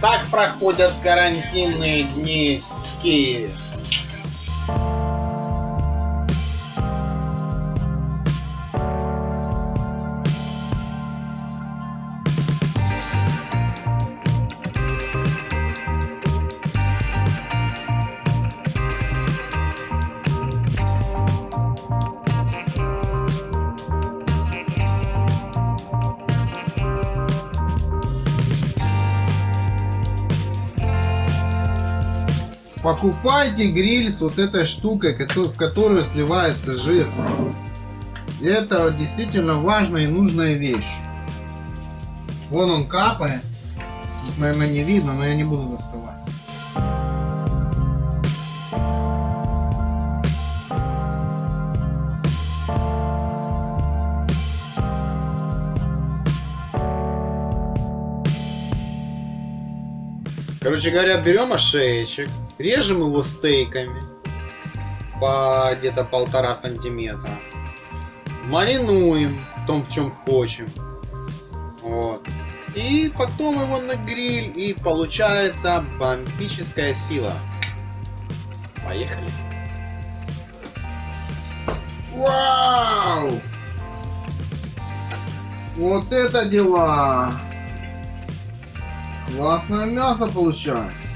Так проходят карантинные дни в Киеве. Покупайте гриль с вот этой штукой, в которую сливается жир. Это действительно важная и нужная вещь. Вон он капает. Наверное, не видно, но я не буду доставать. Короче говоря, берем ошеечек, режем его стейками по где-то полтора сантиметра. Маринуем в том, в чем хочем. Вот. И потом его на гриль, и получается бомбическая сила. Поехали. Вау! Вот это дела! Классное мясо получается.